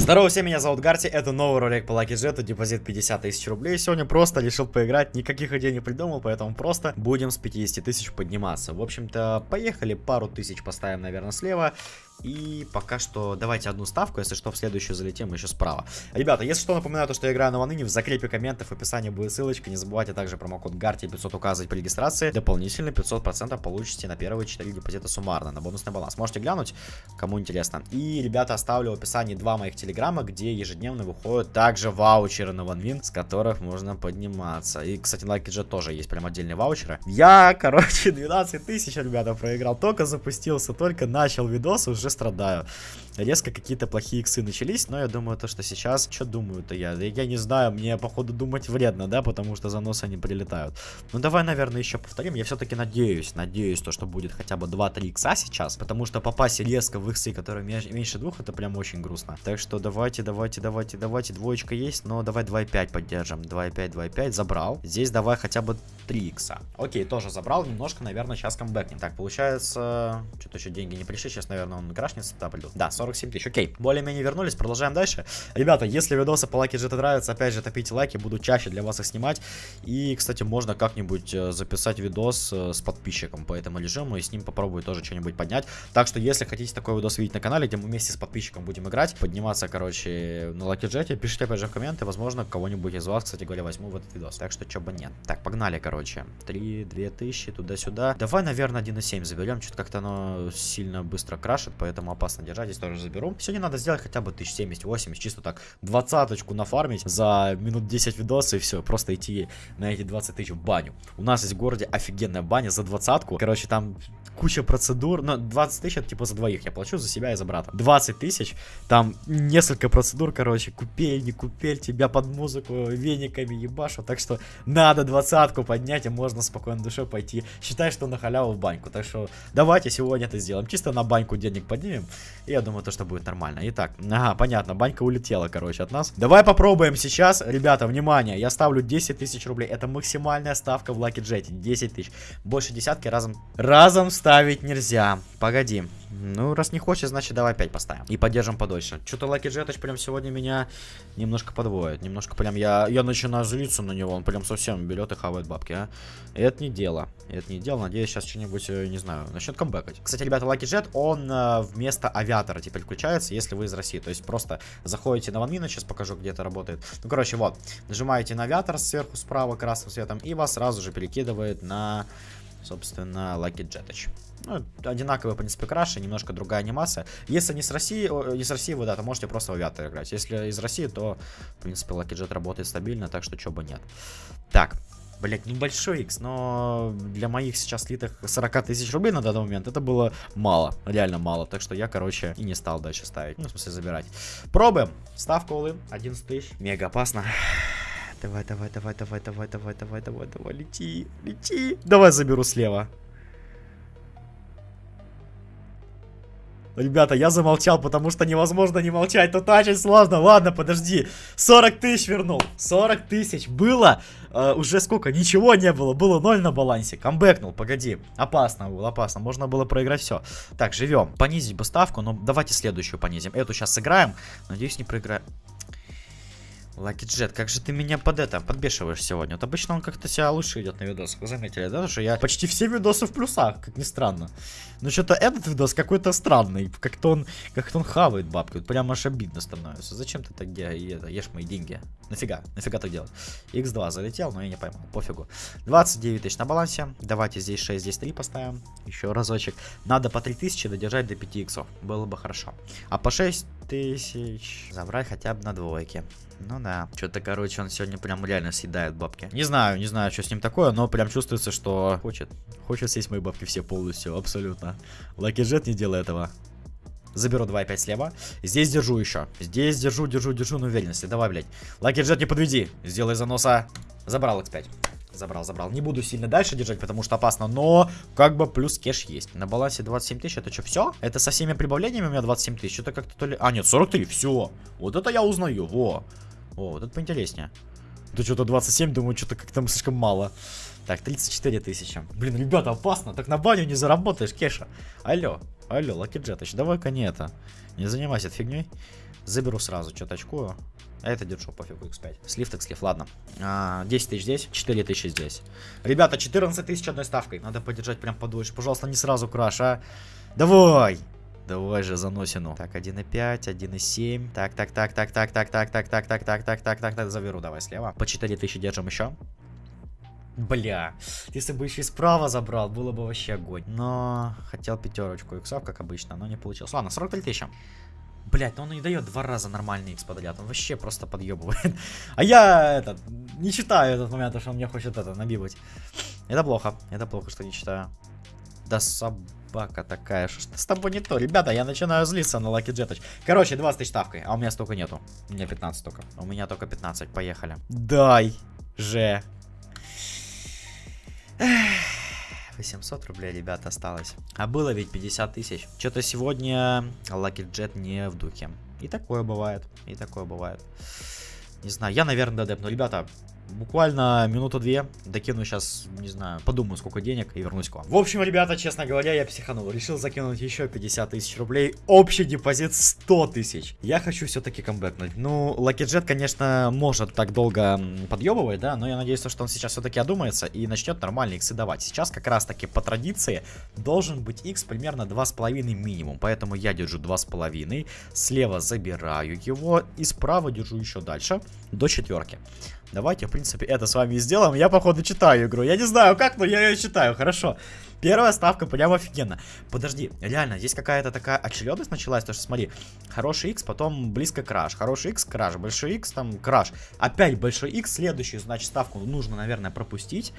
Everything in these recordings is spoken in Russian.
Здорово всем, меня зовут Гарти, это новый ролик по Lucky Jet, депозит 50 тысяч рублей. Сегодня просто решил поиграть, никаких идей не придумал, поэтому просто будем с 50 тысяч подниматься. В общем-то, поехали, пару тысяч поставим, наверное, слева. И пока что давайте одну ставку, если что, в следующую залетим еще справа. Ребята, если что, напоминаю, то, что я играю на Ваныне, в закрепе комментов, в описании будет ссылочка. Не забывайте также промокод GARTI 500 указывать при регистрации. Дополнительно 500% получите на первые 4 депозита суммарно, на бонусный баланс. Можете глянуть, кому интересно. И, ребята, оставлю в описании два моих телеграмма, где ежедневно выходят также ваучеры на OneWin, с которых можно подниматься. И, кстати, на LuckyJet тоже есть прям отдельные ваучеры. Я, короче, 12 тысяч, ребята, проиграл. Только запустился, только начал видос, уже страдаю. Резко какие-то плохие иксы начались, но я думаю, то, что сейчас... Что думаю-то я? Я не знаю, мне, походу, думать вредно, да, потому что заносы они прилетают. Ну, давай, наверное, еще повторим. Я все-таки надеюсь, надеюсь, то, что будет хотя бы 2-3 икса сейчас, потому что попасть резко в иксы, которые меньше двух, это прям очень грустно. Так что давайте, давайте, давайте, давайте. Двоечка есть, но давай 2,5 поддержим. 2,5, 2,5, забрал. Здесь давай хотя бы 3 икса. Окей, тоже забрал, немножко, наверное, сейчас камбэкнем. Так, получается, что-то еще деньги не пришли, сейчас, наверное, он крашнется, да, придут. Да, 47 тысяч, окей. Более-менее вернулись, продолжаем дальше. Ребята, если видосы по лайке GT нравятся, опять же, топите лайки, буду чаще для вас их снимать. И, кстати, можно как-нибудь э, записать видос э, с подписчиком по этому режиму, и с ним попробую тоже что-нибудь поднять. Так что, если хотите такой видос видеть на канале, где мы вместе с подписчиком будем играть, подниматься, короче, на лайке GT, пишите опять же в комменты, возможно, кого-нибудь из вас, кстати говоря, возьму в этот видос. Так что, чё бы нет. Так, погнали, короче. 3, 2 тысячи, туда-сюда. Давай, наверное, 1,7 заберем, что-то как-то оно сильно быстро крашит, поэтому опасно держать, здесь тоже заберу. Сегодня надо сделать хотя бы 1070-80, чисто так, двадцаточку нафармить за минут 10 видоса и все, просто идти на эти 20 тысяч в баню. У нас есть в городе офигенная баня за двадцатку, короче, там куча процедур, но 20 тысяч это типа за двоих, я плачу за себя и за брата. 20 тысяч, там несколько процедур, короче, купель, не купель, тебя под музыку вениками ебашу, так что надо двадцатку поднять, и можно спокойно душе пойти. Считай, что на халяву в баньку, так что давайте сегодня это сделаем, чисто на баньку денег поднимем, и я думаю, то, что будет нормально. Итак, ага, понятно, банька улетела, короче, от нас. Давай попробуем сейчас, ребята, внимание, я ставлю 10 тысяч рублей, это максимальная ставка в Lucky Jet, 10 тысяч, больше десятки разом, разом ставить нельзя, погоди. Ну, раз не хочешь, значит давай 5 поставим. И поддержим подольше. Что-то Lucky Jetch прям сегодня меня немножко подводит. Немножко прям я, я начинаю злиться на него. Он прям совсем берет и хавает бабки, а. Это не дело. Это не дело. Надеюсь, сейчас что-нибудь, э, не знаю, начнет камбэкать. Кстати, ребята, Lucky Jet, он э, вместо авиатора теперь включается, если вы из России. То есть просто заходите на ванмина, сейчас покажу, где это работает. Ну, короче, вот. Нажимаете на авиатор сверху справа красным цветом, и вас сразу же перекидывает на собственно, Lucky Jetach. Ну, одинаковые, в принципе, краши, немножко другая анимация. Если не с России, не с России вы, да, то можете просто в авиатор играть. Если из России, то, в принципе, Lucky Jet работает стабильно, так что чего бы нет. Так, Блять, небольшой X, но для моих сейчас слитых 40 тысяч рублей на данный момент это было мало, реально мало. Так что я, короче, и не стал дальше ставить. Ну, в смысле, забирать. Пробуем. Ставка улы 11 тысяч. Мега опасно. Давай, давай, давай, давай, давай, давай, давай, давай, давай, лети, лети. Давай заберу слева. Ребята, я замолчал, потому что невозможно не молчать. Тут очень сложно. Ладно, подожди. 40 тысяч вернул. 40 тысяч. Было э, уже сколько? Ничего не было. Было 0 на балансе. Камбэкнул, погоди. Опасно было, опасно. Можно было проиграть все. Так, живем. Понизить бы ставку, но давайте следующую понизим. Эту сейчас сыграем. Надеюсь, не проиграем. Лаки Джет, как же ты меня под это подбешиваешь сегодня? Вот обычно он как-то себя лучше идет на видосах. Вы заметили, да? Что я почти все видосы в плюсах, как ни странно. Но что-то этот видос какой-то странный. Как-то он, как-то он хавает бабки. Вот прям аж обидно становится. Зачем ты так где, это, ешь мои деньги? Нафига? Нафига так делать? X2 залетел, но я не поймал. Пофигу. 29 тысяч на балансе. Давайте здесь 6, здесь 3 поставим. Еще разочек. Надо по 3000 додержать до 5 иксов. Было бы хорошо. А по 6 тысяч забрать хотя бы на двойке. Ну да. Что-то, короче, он сегодня прям реально съедает бабки. Не знаю, не знаю, что с ним такое, но прям чувствуется, что хочет. Хочет съесть мои бабки все полностью, абсолютно. Лаки Джет не делай этого. Заберу 2,5 слева. Здесь держу еще. Здесь держу, держу, держу на уверенности. Давай, блядь. Лаки Джет, не подведи. Сделай заноса. Забрал X5. Забрал, забрал. Не буду сильно дальше держать, потому что опасно, но как бы плюс кеш есть. На балансе 27 тысяч, это что, все? Это со всеми прибавлениями у меня 27 тысяч? Что-то как-то то ли... А, нет, 43, все. Вот это я узнаю, во. О, вот это поинтереснее. Это что-то 27, думаю, что-то как-то слишком мало. Так, 34 тысячи. Блин, ребята, опасно. Так на баню не заработаешь, Кеша. Алло, алло, Лаки Джетыч, давай-ка не это. Не занимайся этой фигней. Заберу сразу, что-то очкую. А это держу, пофигу, x5. Слив так слив, ладно. А, 10 тысяч здесь, 4 тысячи здесь. Ребята, 14 тысяч одной ставкой. Надо подержать прям подольше. Пожалуйста, не сразу краш, а. Давай! Давай же заносину. Так, 1,5, 1,7. Так, так, так, так, так, так, так, так, так, так, так, так, так, так, так, заверу, давай слева. По 4 тысячи держим еще. Бля, если бы еще и справа забрал, было бы вообще огонь. Но хотел пятерочку иксов, как обычно, но не получилось. Ладно, 43 тысячи. Блять, ну он не дает два раза нормальный X подряд. Он вообще просто подъебывает. А я этот не читаю этот момент, что он мне хочет это набивать. Это плохо. Это плохо, что не читаю. Да собака такая, что с тобой не то. Ребята, я начинаю злиться на Lucky Jet. Короче, 20 тысяч ставкой, а у меня столько нету. У меня 15 только. У меня только 15, поехали. Дай же. 800 рублей, ребята, осталось. А было ведь 50 тысяч. Что-то сегодня Lucky Jet не в духе. И такое бывает. И такое бывает. Не знаю, я, наверное, додепну. Ребята, буквально минуту-две докину сейчас, не знаю, подумаю, сколько денег и вернусь к вам. В общем, ребята, честно говоря, я психанул. Решил закинуть еще 50 тысяч рублей. Общий депозит 100 тысяч. Я хочу все-таки камбэкнуть. Ну, Jet, конечно, может так долго подъебывать, да, но я надеюсь, что он сейчас все-таки одумается и начнет нормальные иксы давать. Сейчас как раз-таки по традиции должен быть x примерно 2,5 минимум, поэтому я держу 2,5. Слева забираю его и справа держу еще дальше до четверки. Давайте, в принципе, это с вами и сделаем. Я, походу, читаю игру. Я не знаю как, но я ее читаю. Хорошо. Первая ставка прям офигенно. Подожди, реально, здесь какая-то такая очередность началась, то что смотри, хороший X, потом близко краш, хороший X, краш, большой X, там краш. Опять большой X, следующую, значит, ставку нужно, наверное, пропустить.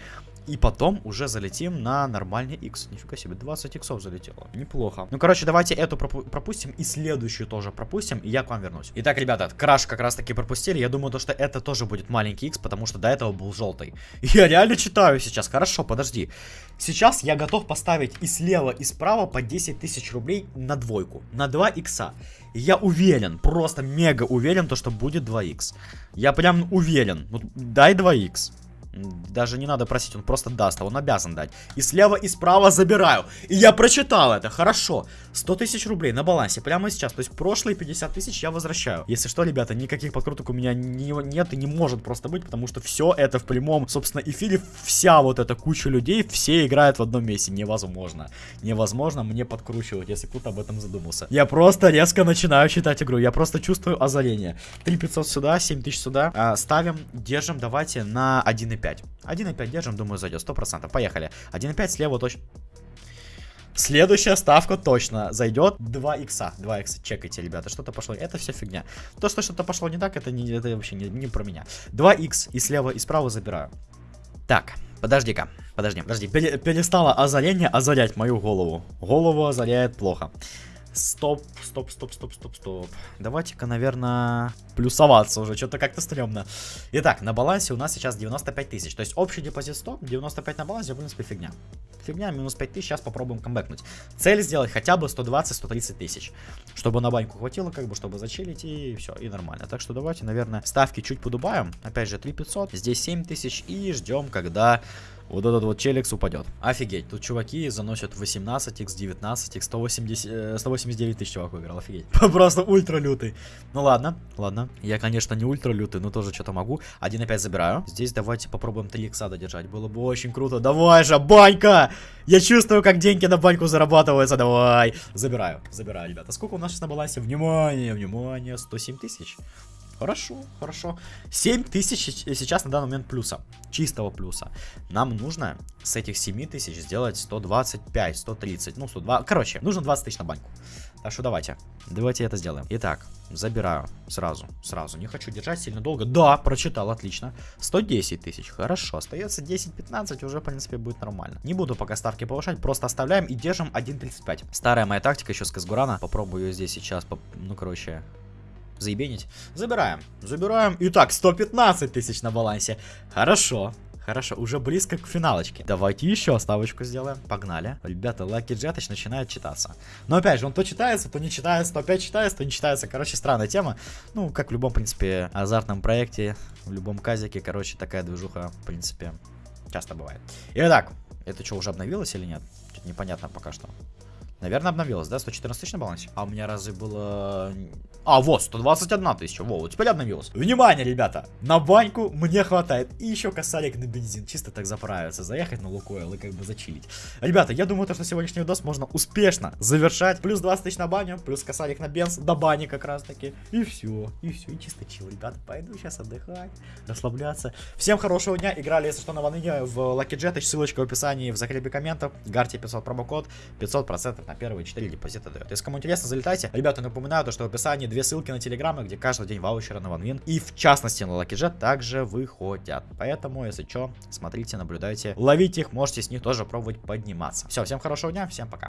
И потом уже залетим на нормальный X. Нифига себе, 20 иксов залетело. Неплохо. Ну, короче, давайте эту пропу пропустим и следующую тоже пропустим, и я к вам вернусь. Итак, ребята, краш как раз таки пропустили. Я думаю, то, что это тоже будет маленький X, потому что до этого был желтый. Я реально читаю сейчас. Хорошо, подожди. Сейчас я готов поставить и слева, и справа по 10 тысяч рублей на двойку. На 2 икса. Я уверен, просто мега уверен, то, что будет 2х. Я прям уверен. Вот дай 2х. Даже не надо просить, он просто даст, а он обязан дать. И слева, и справа забираю. И я прочитал это, хорошо. 100 тысяч рублей на балансе прямо сейчас. То есть прошлые 50 тысяч я возвращаю. Если что, ребята, никаких подкруток у меня не, нет и не может просто быть, потому что все это в прямом, собственно, эфире. Вся вот эта куча людей, все играют в одном месте. Невозможно. Невозможно мне подкручивать, если кто-то об этом задумался. Я просто резко начинаю читать игру. Я просто чувствую озарение. 3500 сюда, 7000 сюда. А, ставим, держим, давайте на 1,5. 1,5. 1,5 держим, думаю, зайдет. 100%. Поехали. 1,5 слева точно. Следующая ставка точно зайдет 2 икса. 2 икса, чекайте, ребята, что-то пошло. Это все фигня. То, что что-то пошло не так, это, не, это вообще не, не про меня. 2 икс и слева, и справа забираю. Так, подожди-ка. Подожди, подожди. Пере перестало озарение озарять мою голову. Голову озаряет плохо. Стоп, стоп, стоп, стоп, стоп, стоп. Давайте-ка, наверное, плюсоваться уже. Что-то как-то стрёмно. Итак, на балансе у нас сейчас 95 тысяч. То есть общий депозит 100, 95 на балансе, в принципе, фигня. Фигня, минус 5 тысяч, сейчас попробуем камбэкнуть. Цель сделать хотя бы 120-130 тысяч. Чтобы на баньку хватило, как бы, чтобы зачилить и все, и нормально. Так что давайте, наверное, ставки чуть подубаем. Опять же, 3500, здесь 7 тысяч и ждем, когда вот этот вот челикс упадет. Офигеть, тут чуваки заносят 18 x 19 x 180, 189 тысяч чувак выиграл, офигеть. Просто ультра лютый. Ну ладно, ладно. Я, конечно, не ультра лютый, но тоже что-то могу. 1 опять забираю. Здесь давайте попробуем 3 икса додержать. Было бы очень круто. Давай же, банька! Я чувствую, как деньги на баньку зарабатываются. Давай. Забираю, забираю, ребята. Сколько у нас сейчас на? Внимание, внимание. 107 тысяч. Хорошо, хорошо. 7 тысяч сейчас на данный момент плюса. Чистого плюса. Нам нужно с этих 7 тысяч сделать 125, 130, ну 102. Короче, нужно 20 тысяч на баньку. Так что давайте. Давайте это сделаем. Итак, забираю сразу, сразу. Не хочу держать сильно долго. Да, прочитал, отлично. 110 тысяч, хорошо. Остается 10-15, уже, в принципе, будет нормально. Не буду пока ставки повышать, просто оставляем и держим 1.35. Старая моя тактика еще с Казгурана. Попробую ее здесь сейчас, ну, короче, заебенить. Забираем. Забираем. Итак, 115 тысяч на балансе. Хорошо. Хорошо, уже близко к финалочке. Давайте еще ставочку сделаем. Погнали. Ребята, Lucky Jetich начинает читаться. Но опять же, он то читается, то не читается, то опять читается, то не читается. Короче, странная тема. Ну, как в любом, в принципе, азартном проекте, в любом казике, короче, такая движуха, в принципе, часто бывает. Итак, это что, уже обновилось или нет? Тут непонятно пока что. Наверное, обновилось, да? 114 тысяч на балансе? А у меня разве было А, вот, 121 тысяча, во, теперь обновилось. Внимание, ребята, на баньку мне хватает. И еще косарик на бензин, чисто так заправиться, заехать на Лукойл и как бы зачилить. Ребята, я думаю, то, что сегодняшний видос можно успешно завершать. Плюс 20 тысяч на баню, плюс косарик на бенз, до бани как раз таки. И все, и все, и чисто чил, ребята. Пойду сейчас отдыхать, расслабляться. Всем хорошего дня, играли, если что, на ваныне в Lucky Jet, ссылочка в описании, в закрепе комментов. Гарти 500 промокод, 500% на первые 4 депозита дает. Если кому интересно, залетайте. Ребята, напоминаю, то, что в описании две ссылки на телеграммы, где каждый день ваучеры на ванвин. И в частности на Lucky Jet также выходят. Поэтому, если что, смотрите, наблюдайте, ловите их, можете с них тоже пробовать подниматься. Все, всем хорошего дня, всем пока.